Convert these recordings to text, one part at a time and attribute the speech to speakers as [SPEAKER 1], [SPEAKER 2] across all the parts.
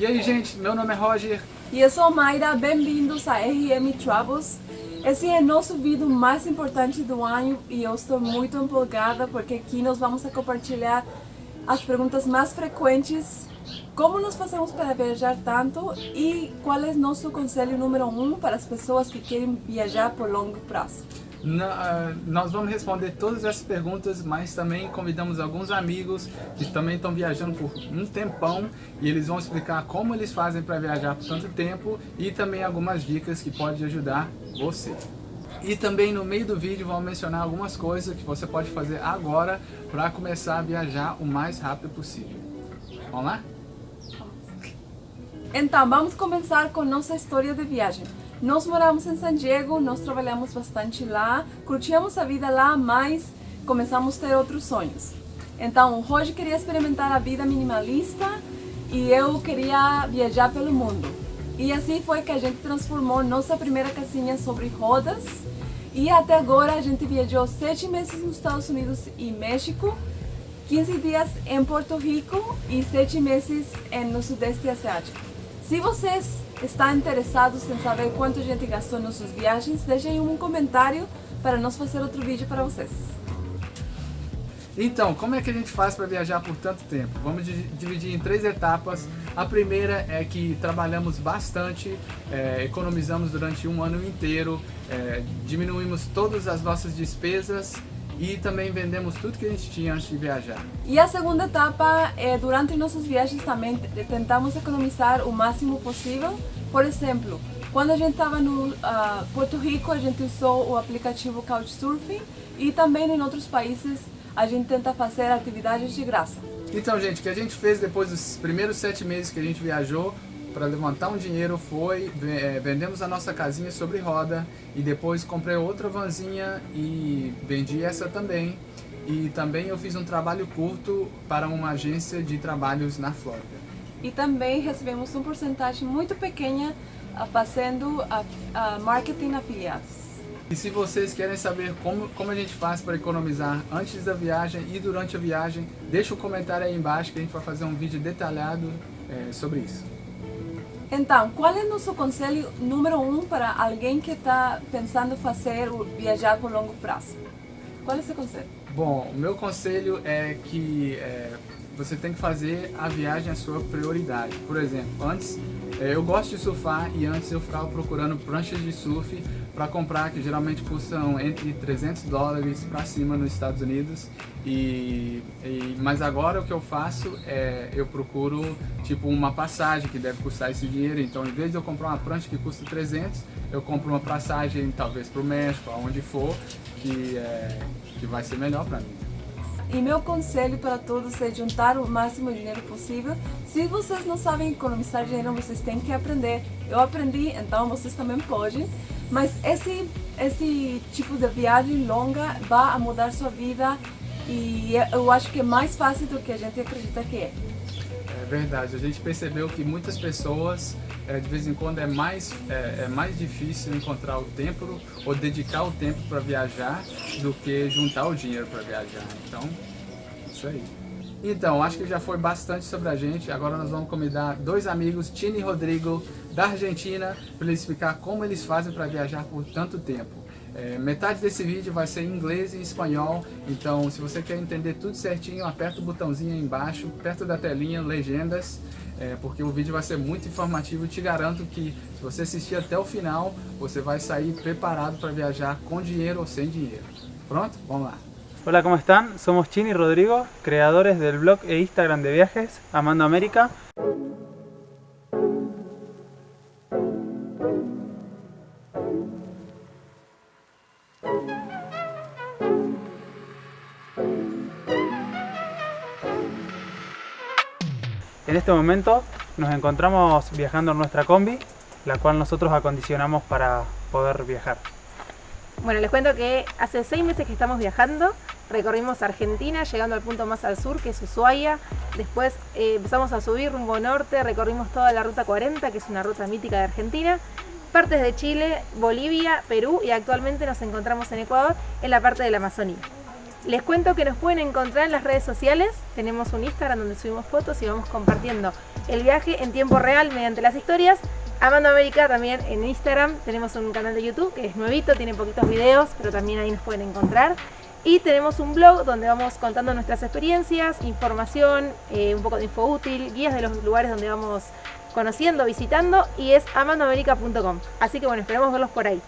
[SPEAKER 1] E aí, gente, meu nome é Roger.
[SPEAKER 2] E eu sou Mayra, bem-vindos a RM Travels. Esse é nosso vídeo mais importante do ano e eu estou muito empolgada porque aqui nós vamos compartilhar as perguntas mais frequentes como nós fazemos para viajar tanto e qual é nosso conselho número um para as pessoas que querem viajar por longo prazo.
[SPEAKER 1] Na, uh, nós vamos responder todas essas perguntas, mas também convidamos alguns amigos que também estão viajando por um tempão e eles vão explicar como eles fazem para viajar por tanto tempo e também algumas dicas que podem ajudar você. E também no meio do vídeo vamos mencionar algumas coisas que você pode fazer agora para começar a viajar o mais rápido possível. Vamos lá?
[SPEAKER 2] Então, vamos começar com nossa história de viagem. Nós moramos em San Diego, nós trabalhamos bastante lá, curtíamos a vida lá, mas começamos a ter outros sonhos. Então, hoje queria experimentar a vida minimalista e eu queria viajar pelo mundo. E assim foi que a gente transformou nossa primeira casinha sobre rodas e até agora a gente viajou sete meses nos Estados Unidos e México, 15 dias em Porto Rico e sete meses no Sudeste Asiático. Se vocês estão interessados em saber quanto a gente gastou nas suas viagens, deixem um comentário para nós fazer outro vídeo para vocês.
[SPEAKER 1] Então, como é que a gente faz para viajar por tanto tempo? Vamos dividir em três etapas. A primeira é que trabalhamos bastante, é, economizamos durante um ano inteiro, é, diminuímos todas as nossas despesas e também vendemos tudo que a gente tinha antes de viajar.
[SPEAKER 2] E a segunda etapa é durante nossas viagens também tentamos economizar o máximo possível. Por exemplo, quando a gente estava no uh, Porto Rico, a gente usou o aplicativo Couchsurfing e também em outros países a gente tenta fazer atividades de graça.
[SPEAKER 1] Então, gente, o que a gente fez depois dos primeiros sete meses que a gente viajou para levantar um dinheiro foi, é, vendemos a nossa casinha sobre roda e depois comprei outra vanzinha e vendi essa também. E também eu fiz um trabalho curto para uma agência de trabalhos na Flórida.
[SPEAKER 2] E também recebemos uma porcentagem muito pequena ah, fazendo a, a marketing afiliados.
[SPEAKER 1] E se vocês querem saber como, como a gente faz para economizar antes da viagem e durante a viagem, deixa um comentário aí embaixo que a gente vai fazer um vídeo detalhado é, sobre isso.
[SPEAKER 2] Então, qual é o nosso conselho número um para alguém que está pensando fazer viajar por longo prazo? Qual é o seu conselho?
[SPEAKER 1] Bom, o meu conselho é que é, você tem que fazer a viagem a sua prioridade. Por exemplo, antes é, eu gosto de surfar e antes eu ficava procurando pranchas de surf para comprar, que geralmente custam entre 300 dólares para cima nos Estados Unidos. E, e, mas agora o que eu faço é eu procuro tipo uma passagem que deve custar esse dinheiro. Então, em vez de eu comprar uma prancha que custa 300, eu compro uma passagem talvez para o México, aonde for, que, é, que vai ser melhor para mim.
[SPEAKER 2] E meu conselho para todos é juntar o máximo dinheiro possível. Se vocês não sabem economizar dinheiro, vocês têm que aprender. Eu aprendi, então vocês também podem. Mas esse, esse tipo de viagem longa vai mudar sua vida e eu acho que é mais fácil do que a gente acredita que é.
[SPEAKER 1] É verdade, a gente percebeu que muitas pessoas é, de vez em quando é mais, é, é, mais difícil encontrar o tempo ou dedicar o tempo para viajar do que juntar o dinheiro para viajar. Então, isso aí. Então, acho que já foi bastante sobre a gente. Agora nós vamos convidar dois amigos, Tini e Rodrigo, da Argentina, para eles explicar como eles fazem para viajar por tanto tempo. É, metade desse vídeo vai ser em inglês e espanhol, então se você quer entender tudo certinho, aperta o botãozinho aí embaixo, perto da telinha, legendas, é, porque o vídeo vai ser muito informativo e te garanto que se você assistir até o final, você vai sair preparado para viajar com dinheiro ou sem dinheiro. Pronto? Vamos lá.
[SPEAKER 3] Hola, ¿cómo están? Somos Chini y Rodrigo, creadores del blog e Instagram de viajes Amando América. En este momento nos encontramos viajando en nuestra combi, la cual nosotros acondicionamos para poder viajar.
[SPEAKER 4] Bueno, les cuento que hace seis meses que estamos viajando, recorrimos Argentina, llegando al punto más al sur, que es Ushuaia, después eh, empezamos a subir rumbo norte, recorrimos toda la Ruta 40, que es una ruta mítica de Argentina, partes de Chile, Bolivia, Perú y actualmente nos encontramos en Ecuador, en la parte de la Amazonía. Les cuento que nos pueden encontrar en las redes sociales, tenemos un Instagram donde subimos fotos y vamos compartiendo el viaje en tiempo real mediante las historias. Amando América también en Instagram, tenemos un canal de YouTube que es nuevito, tiene poquitos videos, pero también ahí nos pueden encontrar. Y tenemos un blog donde vamos contando nuestras experiencias, información, eh, un poco de info útil, guías de los lugares donde vamos conociendo, visitando y es amandoamerica.com. Así que bueno, esperemos verlos por ahí.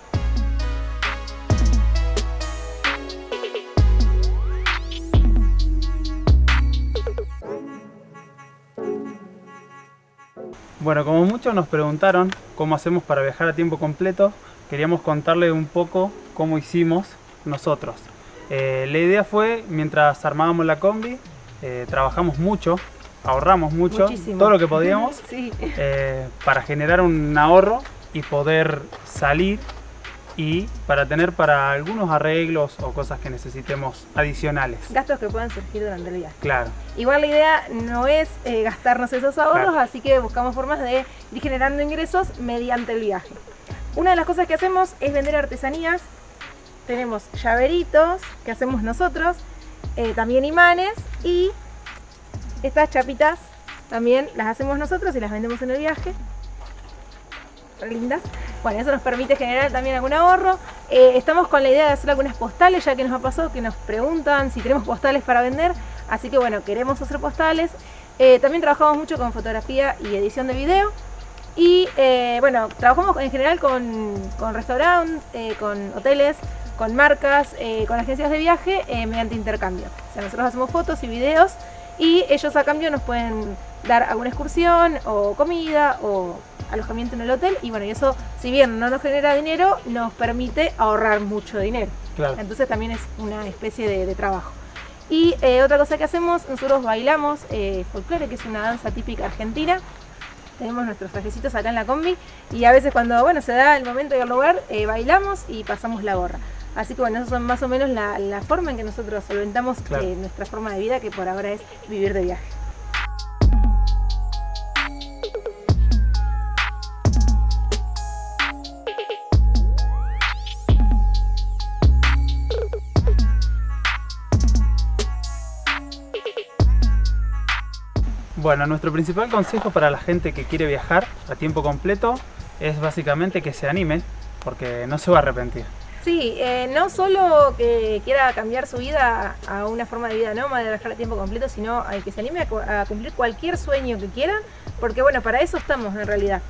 [SPEAKER 3] Bueno, como muchos nos preguntaron cómo hacemos para viajar a tiempo completo, queríamos contarle un poco cómo hicimos nosotros. Eh, la idea fue, mientras armábamos la combi, eh, trabajamos mucho, ahorramos mucho,
[SPEAKER 4] Muchísimo.
[SPEAKER 3] todo lo que podíamos,
[SPEAKER 4] Sí.
[SPEAKER 3] eh, para generar un ahorro y poder salir y para tener para algunos arreglos o cosas que necesitemos adicionales.
[SPEAKER 4] Gastos que puedan surgir durante el viaje.
[SPEAKER 3] Claro,
[SPEAKER 4] Igual la idea no es eh, gastarnos esos ahorros,
[SPEAKER 3] Claro.
[SPEAKER 4] así que buscamos formas de ir generando ingresos mediante el viaje. Una de las cosas que hacemos es vender artesanías. Tenemos llaveritos que hacemos nosotros, eh, también imanes y estas chapitas también las hacemos nosotros y las vendemos en el viaje. Lindas. Bueno, eso nos permite generar también algún ahorro. Eh, estamos con la idea de hacer algunas postales, ya que nos ha pasado que nos preguntan si tenemos postales para vender. Así que bueno, queremos hacer postales. Eh, también trabajamos mucho con fotografía y edición de video. Y bueno, trabajamos en general con, con restaurantes, con hoteles, con marcas, eh, con agencias de viaje eh, mediante intercambio. O sea, nosotros hacemos fotos y videos y ellos a cambio nos pueden dar alguna excursión o comida o alojamiento en el hotel y bueno, y eso si bien no nos genera dinero, nos permite ahorrar mucho dinero.
[SPEAKER 3] claro.
[SPEAKER 4] Entonces también es una especie de, de trabajo. Y eh, otra cosa que hacemos, nosotros bailamos eh, folclore, que es una danza típica argentina. Tenemos nuestros trajecitos acá en la combi y a veces cuando bueno se da el momento y el lugar, eh, bailamos y pasamos la gorra. Así que bueno, eso son más o menos la, la forma en que nosotros solventamos
[SPEAKER 3] Claro.
[SPEAKER 4] eh, nuestra forma de vida, que por ahora es vivir de viaje.
[SPEAKER 3] Bueno, nuestro principal consejo para la gente que quiere viajar a tiempo completo es básicamente que se anime, porque no se va a arrepentir.
[SPEAKER 4] Sí, eh, no solo que quiera cambiar su vida a una forma de vida nómada, de viajar a tiempo completo, sino a que se anime a, cu- a cumplir cualquier sueño que quieran, porque bueno, para eso estamos en realidad.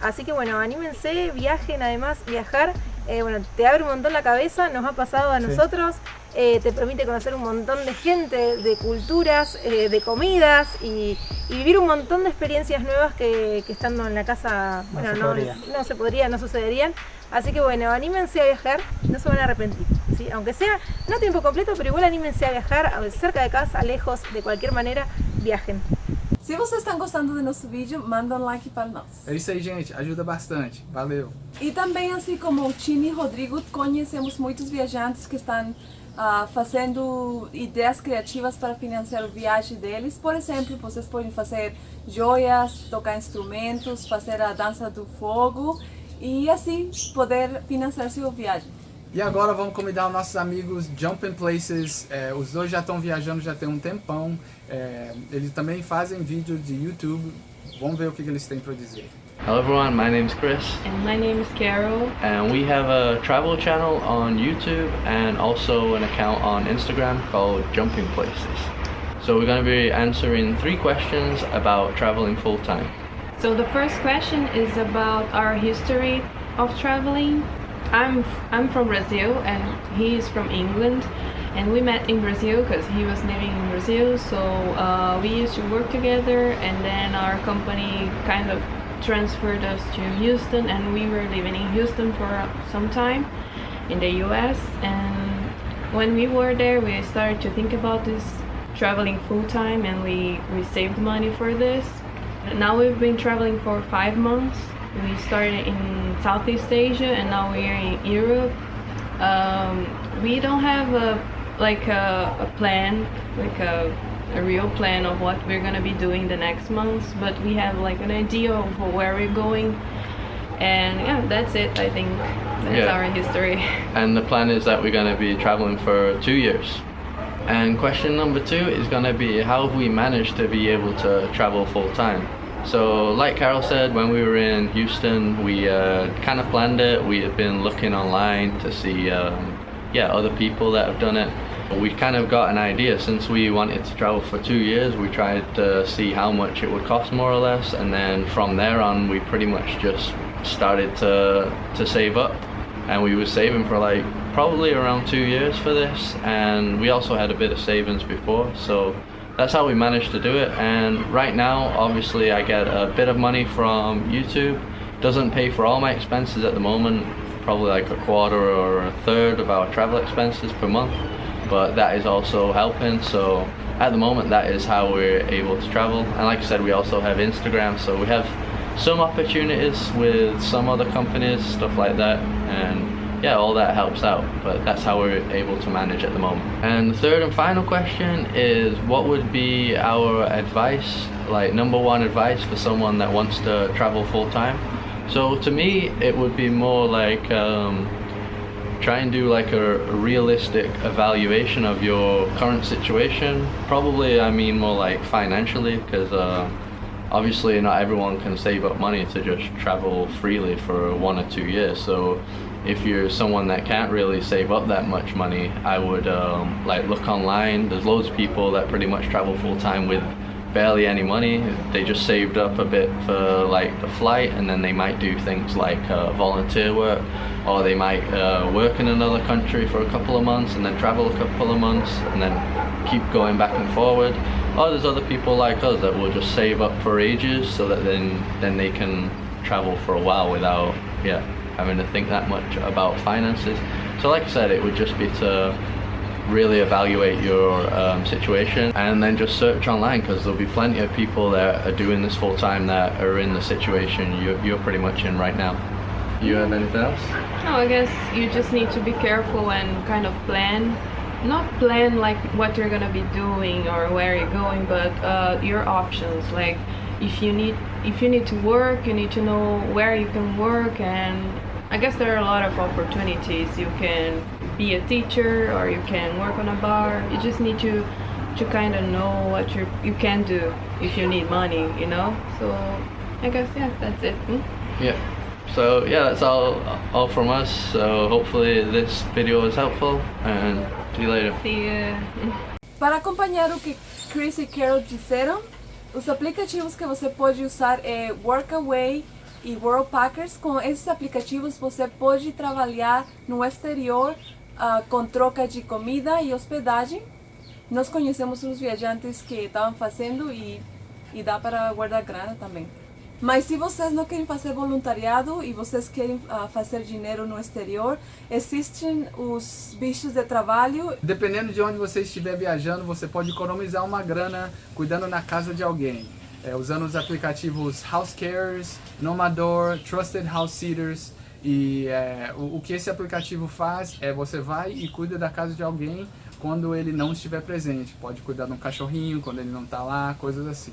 [SPEAKER 4] Así que bueno, anímense, viajen, además viajar, eh, bueno, te abre un montón la cabeza, nos ha pasado a
[SPEAKER 3] Sí.
[SPEAKER 4] nosotros, eh, te permite conocer un montón de gente, de culturas, eh, de comidas y, y vivir un montón de experiencias nuevas que, que estando en la casa,
[SPEAKER 3] No
[SPEAKER 4] bueno,
[SPEAKER 3] se
[SPEAKER 4] no,
[SPEAKER 3] podría.
[SPEAKER 4] no se podría, no sucederían. Así que bueno, anímense a viajar, no se van a arrepentir. ¿sí? Aunque sea no a tiempo completo, pero igual anímense a viajar cerca de casa, lejos, de cualquier manera, viajen.
[SPEAKER 2] Se vocês estão gostando do nosso vídeo, manda um like para nós.
[SPEAKER 1] É isso aí, gente. Ajuda bastante. Valeu.
[SPEAKER 2] E também, assim como o Tini e Rodrigo, conhecemos muitos viajantes que estão ah, fazendo ideias criativas para financiar a viagem deles. Por exemplo, vocês podem fazer joias, tocar instrumentos, fazer a dança do fogo e assim poder financiar sua viagem.
[SPEAKER 1] E agora vamos convidar os nossos amigos Jumping Places. É, os dois já estão viajando já tem um tempão. É, eles também fazem vídeo de YouTube. Vamos ver o que, que eles têm para dizer.
[SPEAKER 5] Hello everyone, my name is Chris
[SPEAKER 6] And my name is Carol.
[SPEAKER 5] and we have a travel channel on YouTube and also an account on Instagram called Jumping Places. So we're going to be answering three questions about traveling full time.
[SPEAKER 6] So the first question is about our history of traveling. I'm I'm from Brazil and he is from England, and we met in Brazil because he was living in Brazil. So uh, we used to work together, and then our company kind of transferred us to Houston, and we were living in Houston for some time in the U.S. And when we were there, we started to think about this traveling full time, and we we saved money for this. Now we've been traveling for five months. We started in Southeast Asia and now we are in Europe. Um, we don't have a like a, a plan, like a, a real plan of what we're gonna be doing the next months, but we have like an idea of where we're going. And yeah, that's it. I think that's
[SPEAKER 5] Yeah.
[SPEAKER 6] our history.
[SPEAKER 5] And the plan is that we're going to be traveling for two years. And question number two is going to be how have we managed to be able to travel full time? So like Carol said, when we were in Houston, we uh, kind of planned it. We had been looking online to see um, yeah, other people that have done it. We kind of got an idea since we wanted to travel for two years. We tried to see how much it would cost more or less, and then from there on, we pretty much just started to to save up, and we were saving for like probably around two years for this, and we also had a bit of savings before, so that's how we managed to do it. And right now, obviously, I get a bit of money from YouTube. Doesn't pay for all my expenses at the moment, probably like a quarter or a third of our travel expenses per month but that is also helping. So at the moment that is how we're able to travel. And like I said we also have Instagram so we have some opportunities with some other companies stuff like that. And yeah all that helps out but that's how we're able to manage at the moment. And the third and final question is what would be our advice like number one advice for someone that wants to travel full-time so to me it would be more like um, try and do like a, realistic evaluation of your current situation. Probably I mean more like financially because uh, obviously not everyone can save up money to just travel freely for one or two years. So if you're someone that can't really save up that much money I would um, like look online. There's loads of people that pretty much travel full-time with barely any money. They just saved up a bit for like the flight and then they might do things like uh, volunteer work or they might uh, work in another country for a couple of months and then travel a couple of months and then keep going back and forward. Or there's other people like us that will just save up for ages so that then, then they can travel for a while without yeah having to think that much about finances. So like I said, it would just be to really evaluate your um, situation and then just search online because there'll be plenty of people that are doing this full time that are in the situation you're, you're pretty much in right now. You have anything else?
[SPEAKER 6] No, I guess you just need to be careful and kind of plan. Not plan like what you're gonna be doing or where you're going, but uh, your options. Like if you need if you need to work, you need to know where you can work and I guess there are a lot of opportunities. You can be a teacher or you can work on a bar. You just need to to kind of know what you you can do if you need money, you know. So I guess yeah, that's it. Hmm?
[SPEAKER 5] Yeah. So yeah, that's all all from us. So hopefully this video was helpful and see you later.
[SPEAKER 6] See you.
[SPEAKER 2] Para acompanhar o que Chris e Carol disseram, os aplicativos que você pode usar é Workaway e Worldpackers. Com esses aplicativos você pode trabalhar no exterior uh, com troca de comida e hospedagem. Nós conhecemos uns viajantes que estavam fazendo e, e dá para guardar grana também. Mas se vocês não querem fazer voluntariado e vocês querem uh, fazer dinheiro no exterior, existem os bichos de trabalho.
[SPEAKER 1] Dependendo de onde você estiver viajando, você pode economizar uma grana cuidando na casa de alguém é, usando os aplicativos House Cares, Nomador, Trusted House Sitters. E é, o, o, que esse aplicativo faz é você vai e cuida da casa de alguém quando ele não estiver presente. Pode cuidar de um cachorrinho quando ele não está lá, coisas assim.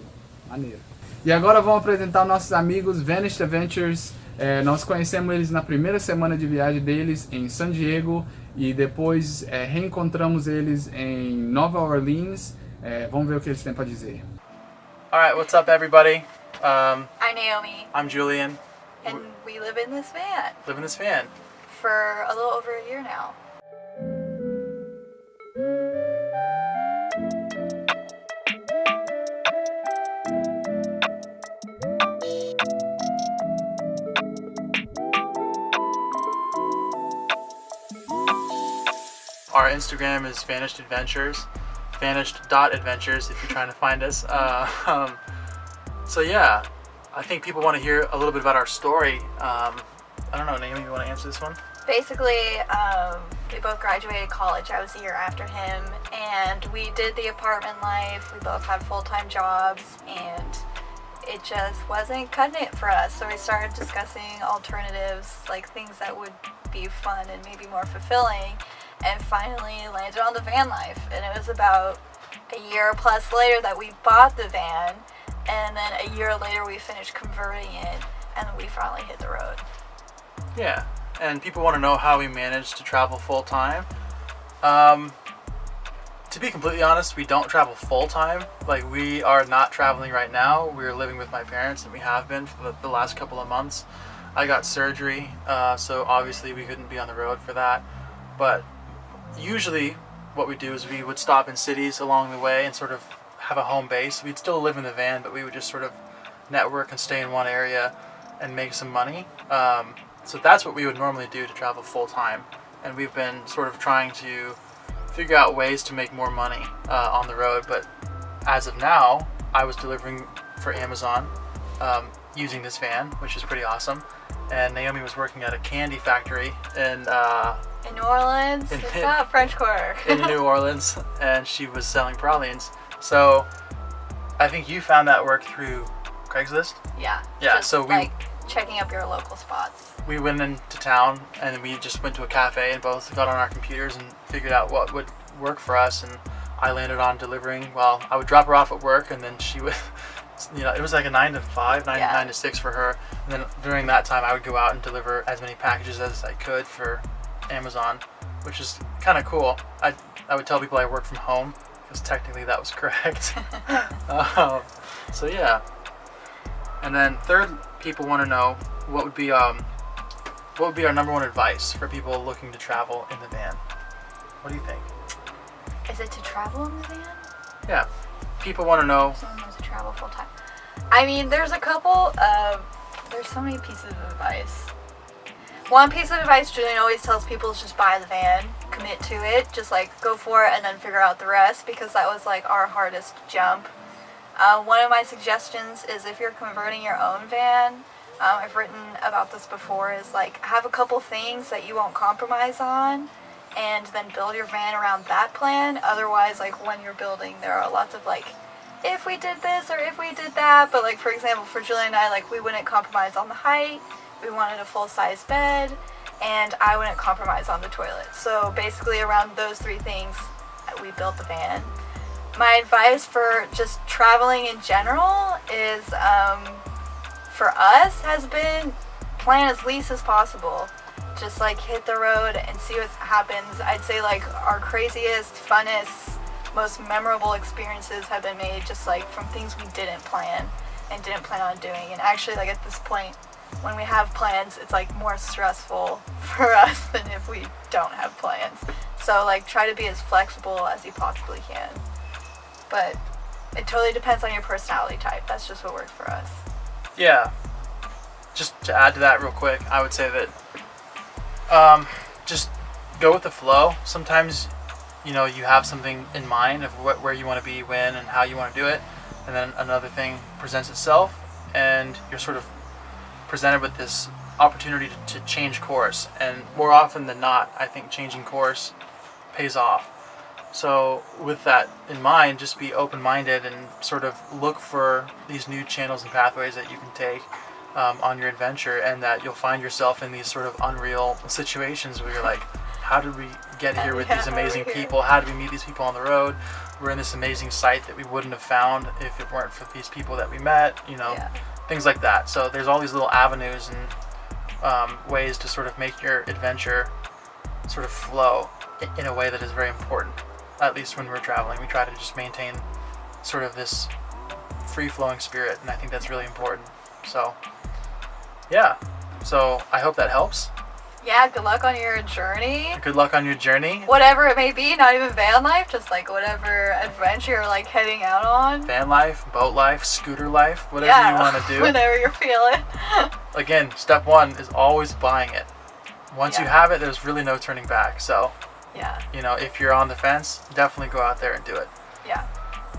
[SPEAKER 1] Maneiro. E agora vamos apresentar nossos amigos Vanished Adventures. É, nós conhecemos eles na primeira semana de viagem deles em San Diego e depois é, reencontramos eles em Nova Orleans. É, vamos ver o que eles têm para dizer.
[SPEAKER 7] All right, what's up, everybody?
[SPEAKER 8] Um, I'm Naomi.
[SPEAKER 7] I'm Julian.
[SPEAKER 8] And we live in this van.
[SPEAKER 7] Live in this van.
[SPEAKER 8] For a little over a year now.
[SPEAKER 7] Our Instagram is Vanished Adventures vanished dot adventures if you're trying to find us. Uh, um, so yeah I think people want to hear a little bit about our story. Um, I don't know Naomi you want to answer this one?
[SPEAKER 8] Basically um, we both graduated college. I was a year after him and we did the apartment life. We both had full-time jobs and it just wasn't cutting it for us. So we started discussing alternatives like things that would be fun and maybe more fulfilling and finally landed on the van life. And it was about a year plus later that we bought the van and then a year later we finished converting it and we finally hit the road.
[SPEAKER 7] Yeah, and people want to know how we managed to travel full time. Um, to be completely honest, we don't travel full time. Like we are not traveling right now. We're living with my parents, and we have been for the, last couple of months. I got surgery, uh, so obviously we couldn't be on the road for that. But usually, what we do is we would stop in cities along the way and sort of have a home base. We'd still live in the van, but we would just sort of network and stay in one area and make some money. Um, so that's what we would normally do to travel full time. And we've been sort of trying to figure out ways to make more money uh, on the road. But as of now, I was delivering for Amazon um, using this van, which is pretty awesome. And Naomi was working at a candy factory in uh,
[SPEAKER 8] In New Orleans,
[SPEAKER 7] In-
[SPEAKER 8] it's not French Quarter.
[SPEAKER 7] in New Orleans, and she was selling pralines. So I think you found that work through Craigslist.
[SPEAKER 8] yeah.
[SPEAKER 7] Yeah, so we-
[SPEAKER 8] like checking up your local spots.
[SPEAKER 7] we went into town and we just went to a cafe and both got on our computers and figured out what would work for us and I landed on delivering well I would drop her off at work and then she would you know it was like a 9 to 5 9,
[SPEAKER 8] Yeah.
[SPEAKER 7] 9 to 6 for her and then during that time I would go out and deliver as many packages as I could for Amazon which is kind of cool I, I would tell people I work from home because technically that was correct um, so yeah and then third, people want to know what would be um, what would be our number one advice for people looking to travel in the van. What do you think?
[SPEAKER 8] Is it to travel in the van?
[SPEAKER 7] Yeah, people want to know.
[SPEAKER 8] Someone wants to travel full time. I mean, there's a couple of. There's so many pieces of advice. One piece of advice Julian always tells people is just buy the van, commit to it, just like go for it and then figure out the rest because that was like our hardest jump. Uh, one of my suggestions is if you're converting your own van, um, I've written about this before, is like have a couple things that you won't compromise on and then build your van around that plan. Otherwise, like when you're building, there are lots of like, if we did this or if we did that. But like for example, for Julie and I, like we wouldn't compromise on the height. We wanted a full size bed, and I wouldn't compromise on the toilet. So basically, around those three things, we built the van. My advice for just traveling in general is, um, for us, has been plan as least as possible just like hit the road and see what happens. I'd say like our craziest, funnest, most memorable experiences have been made just like from things we didn't plan and didn't plan on doing. And actually like at this point, when we have plans, it's like more stressful for us than if we don't have plans. So like try to be as flexible as you possibly can. But it totally depends on your personality type. That's just what worked for us.
[SPEAKER 7] Yeah. Just to add to that real quick, I would say that um, just go with the flow. Sometimes, you know, you have something in mind of what, where you want to be, when, and how you want to do it, and then another thing presents itself, and you're sort of presented with this opportunity to, to change course. And more often than not, I think changing course pays off. So with that in mind, just be open-minded and sort of look for these new channels and pathways that you can take um, on your adventure and that you'll find yourself in these sort of unreal situations where you're like, how did we get here with
[SPEAKER 8] Yeah,
[SPEAKER 7] these
[SPEAKER 8] how are we
[SPEAKER 7] amazing people? How did we meet these people on the road? We're in this amazing site that we wouldn't have found if it weren't for these people that we met, you know,
[SPEAKER 8] Yeah.
[SPEAKER 7] Things like that. So there's all these little avenues and um, ways to sort of make your adventure sort of flow in a way that is very important. At least when we're traveling, we try to just maintain sort of this free-flowing spirit, and I think that's really important. So, yeah. So I hope that helps.
[SPEAKER 8] Yeah, good luck on your journey.
[SPEAKER 7] Good luck on your journey.
[SPEAKER 8] Whatever it may be, not even van life, just like whatever adventure you're like heading out on.
[SPEAKER 7] Van life, boat life, scooter life, whatever
[SPEAKER 8] yeah,
[SPEAKER 7] you want to do.
[SPEAKER 8] whatever you're feeling.
[SPEAKER 7] Again, step one is always buying it. Once you have it, there's really no turning back. So,
[SPEAKER 8] yeah,
[SPEAKER 7] you know, if you're on the fence, definitely go out there and do it.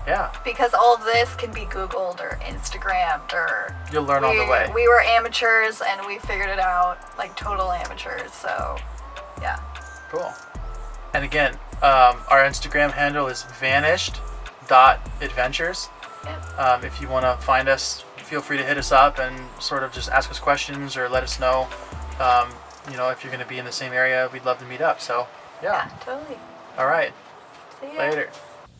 [SPEAKER 8] Yeah. Because all of this can be Googled or Instagrammed or.
[SPEAKER 7] you'll learn on
[SPEAKER 8] we,
[SPEAKER 7] the way.
[SPEAKER 8] we were amateurs and we figured it out, like total amateurs. So, yeah.
[SPEAKER 7] Cool. And again, um, our Instagram handle is vanished.adventures.
[SPEAKER 8] Yep.
[SPEAKER 7] Um, if you want to find us, feel free to hit us up and sort of just ask us questions or let us know. Um, you know, if you're going to be in the same area, we'd love to meet up. So,
[SPEAKER 8] Yeah,
[SPEAKER 7] yeah.
[SPEAKER 8] totally.
[SPEAKER 7] All right.
[SPEAKER 8] See ya.
[SPEAKER 7] Later.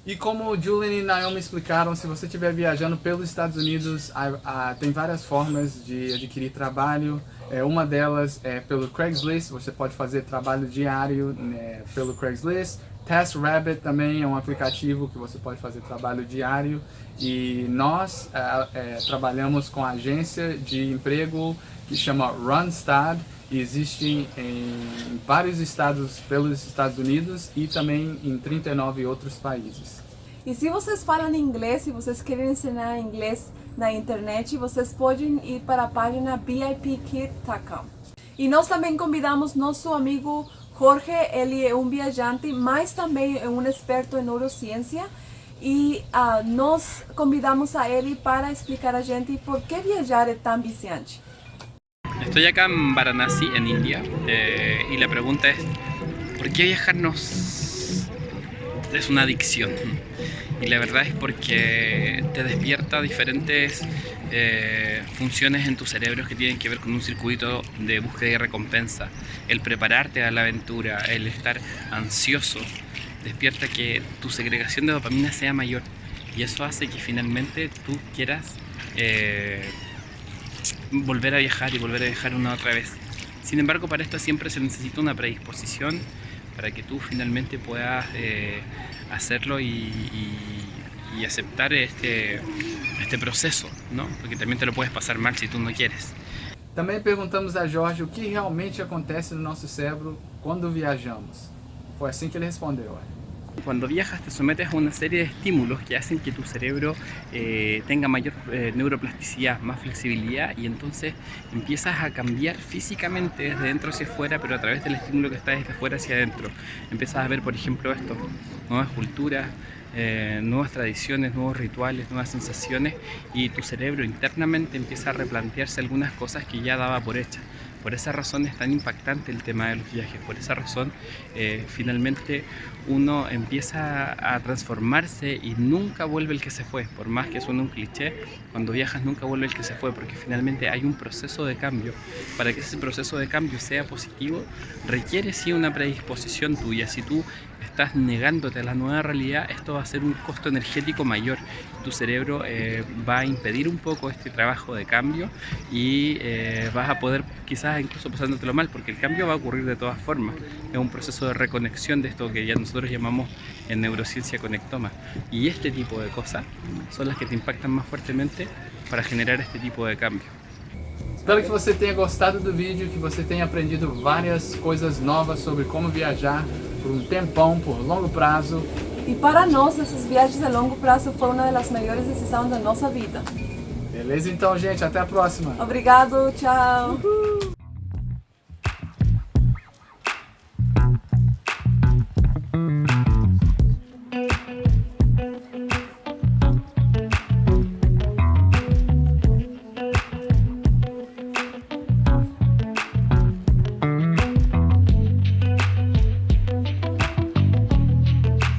[SPEAKER 1] E como o Julian e Naomi explicaram, se você estiver viajando pelos Estados Unidos, a- a- tem várias formas de adquirir trabalho. É, uma delas é pelo Craigslist, você pode fazer trabalho diário né, pelo Craigslist. TaskRabbit também é um aplicativo que você pode fazer trabalho diário e nós é, é, trabalhamos com a agência de emprego que chama Randstad e existe em vários estados pelos Estados Unidos e também em 39 outros países.
[SPEAKER 2] E se vocês falam inglês e vocês querem ensinar inglês na internet, vocês podem ir para a página bipkit.com. E nós também convidamos nosso amigo Jorge, ele é um viajante, mas também é um experto em neurociência e uh, nós convidamos a ele para explicar a gente por que viajar é tão viciante.
[SPEAKER 9] Estoy acá en Varanasi, en India, eh, y la pregunta es, ¿por qué viajarnos es una adicción? Y la verdad es porque te despierta diferentes eh, funciones en tu cerebro que tienen que ver con un circuito de búsqueda y recompensa. El prepararte a la aventura, el estar ansioso, despierta que tu segregación de dopamina sea mayor. Y eso hace que finalmente tú quieras eh, volver a viajar y volver a viajar una otra vez. Sin embargo, para esto siempre se necesita una predisposición para que tú finalmente puedas eh, hacerlo y, aceptar este, este proceso, ¿no? Porque también te lo puedes pasar mal si tú no quieres.
[SPEAKER 1] Também perguntamos a Jorge o que realmente acontece no nosso cérebro quando viajamos. Foi assim que ele respondeu.
[SPEAKER 9] Cuando viajas te sometes a una serie de estímulos que hacen que tu cerebro eh, tenga mayor eh, neuroplasticidad, más flexibilidad y entonces empiezas a cambiar físicamente desde dentro hacia afuera, pero a través del estímulo que está desde afuera hacia adentro. Empiezas a ver, por ejemplo, esto, nuevas culturas, eh, nuevas tradiciones, nuevos rituales, nuevas sensaciones y tu cerebro internamente empieza a replantearse algunas cosas que ya daba por hechas. Por esa razón es tan impactante el tema de los viajes, por esa razón eh, finalmente uno empieza a transformarse y nunca vuelve el que se fue, por más que suene un cliché, cuando viajas nunca vuelve el que se fue, porque finalmente hay un proceso de cambio. Para que ese proceso de cambio sea positivo, requiere sí una predisposición tuya. Si tú estás negándote a la nueva realidad, esto va a ser un costo energético mayor. Tu cerebro eh, va a impedir un poco este trabajo de cambio y eh, vas a poder quizás incluso pasándotelo mal, porque el cambio va a ocurrir de todas formas. Es un proceso de reconexión de esto que ya nosotros llamamos en neurociencia conectoma. Y este tipo de cosas son las que te impactan más fuertemente para generar este tipo de cambio.
[SPEAKER 1] Espero que você tenha gostado do vídeo, que você tenha aprendido várias coisas novas sobre como viajar por um tempão, por longo prazo.
[SPEAKER 2] E para nós, essas viagens a longo prazo foram uma das melhores decisões da nossa vida.
[SPEAKER 1] Beleza então, gente? Até a próxima.
[SPEAKER 2] Obrigado, tchau. Uhul.